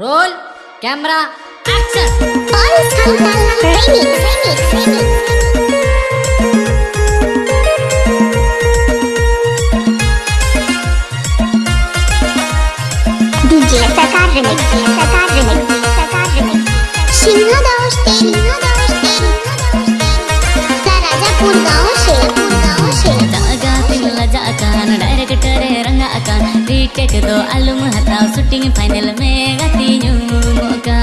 Role camera action DJ do alum hatau shooting final में गति मुका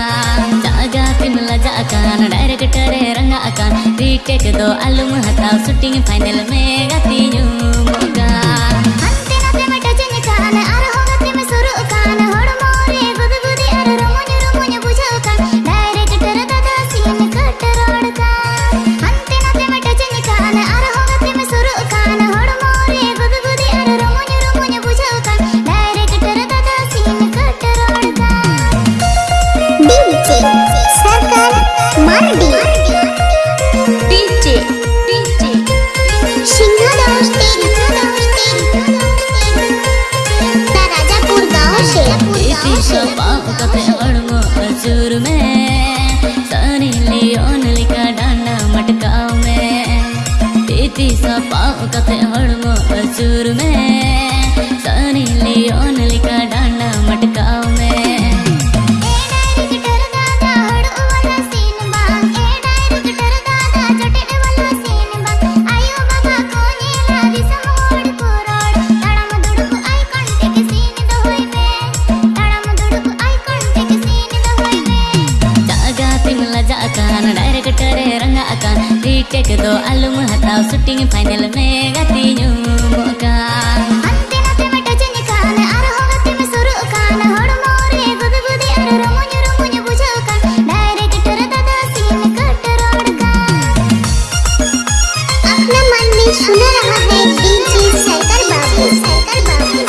जागा तिमला जाकान director Ranga akan retake do alum hatau shooting final में गति मुका सपाव और चूर में? सनी लियोन लिखा डांडा मटकाओ कते अड़मो चूर में? डांडा मटकाव में retake do alum hatau shooting final में गति मुका अपना मन में सुन रहा है DJ Sarkar Babu. Sarkar Babu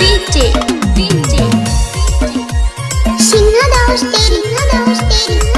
DJ DJ Singh DJ DJ Singhdas Singhdas माँ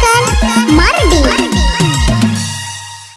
kan?